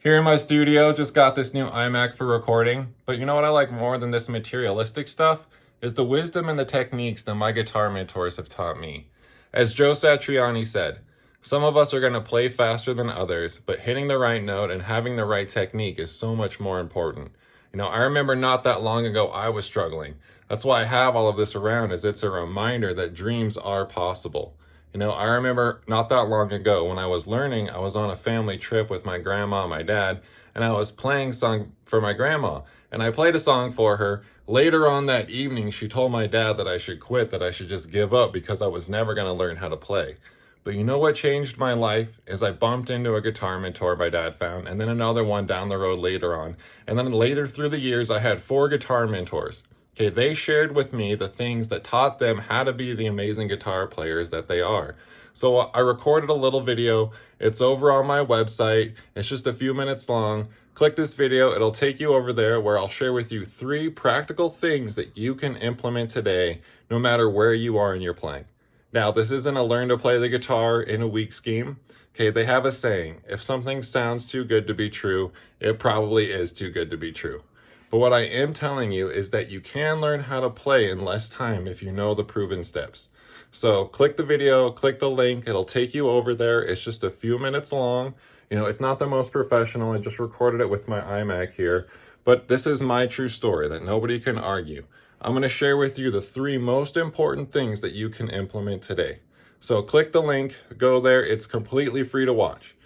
Here in my studio, just got this new iMac for recording, but you know what I like more than this materialistic stuff? Is the wisdom and the techniques that my guitar mentors have taught me. As Joe Satriani said, some of us are going to play faster than others, but hitting the right note and having the right technique is so much more important. You know, I remember not that long ago I was struggling. That's why I have all of this around, is it's a reminder that dreams are possible. You know, I remember not that long ago when I was learning, I was on a family trip with my grandma and my dad, and I was playing song for my grandma. And I played a song for her. Later on that evening, she told my dad that I should quit, that I should just give up because I was never going to learn how to play. But you know what changed my life is I bumped into a guitar mentor my dad found, and then another one down the road later on. And then later through the years, I had four guitar mentors. Okay, they shared with me the things that taught them how to be the amazing guitar players that they are. So I recorded a little video. It's over on my website. It's just a few minutes long. Click this video. It'll take you over there where I'll share with you three practical things that you can implement today, no matter where you are in your playing. Now, this isn't a learn to play the guitar in a week scheme. Okay, they have a saying, if something sounds too good to be true, it probably is too good to be true. But what I am telling you is that you can learn how to play in less time if you know the proven steps. So click the video, click the link, it'll take you over there. It's just a few minutes long. You know, it's not the most professional. I just recorded it with my iMac here, but this is my true story that nobody can argue. I'm gonna share with you the three most important things that you can implement today. So click the link, go there, it's completely free to watch.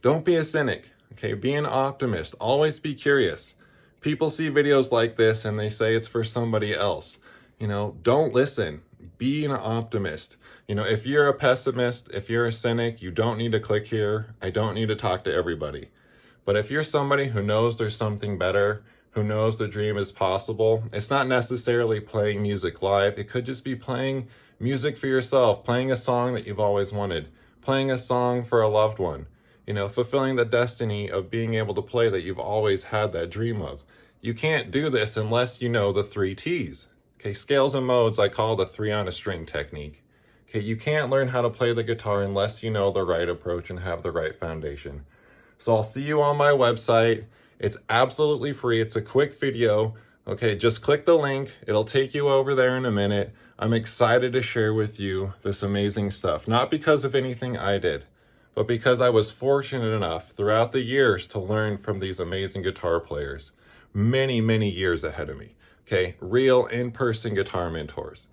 Don't be a cynic, okay? Be an optimist, always be curious people see videos like this and they say it's for somebody else. You know, don't listen. Be an optimist. You know, if you're a pessimist, if you're a cynic, you don't need to click here. I don't need to talk to everybody. But if you're somebody who knows there's something better, who knows the dream is possible, it's not necessarily playing music live. It could just be playing music for yourself, playing a song that you've always wanted, playing a song for a loved one, you know, fulfilling the destiny of being able to play that you've always had that dream of. You can't do this unless you know the three T's. Okay, scales and modes I call the three on a string technique. Okay, you can't learn how to play the guitar unless you know the right approach and have the right foundation. So I'll see you on my website. It's absolutely free. It's a quick video. Okay, just click the link. It'll take you over there in a minute. I'm excited to share with you this amazing stuff, not because of anything I did, but because I was fortunate enough throughout the years to learn from these amazing guitar players, many, many years ahead of me, okay? Real in-person guitar mentors.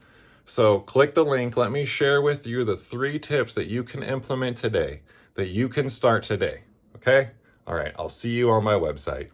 So click the link. Let me share with you the three tips that you can implement today, that you can start today, okay? All right, I'll see you on my website.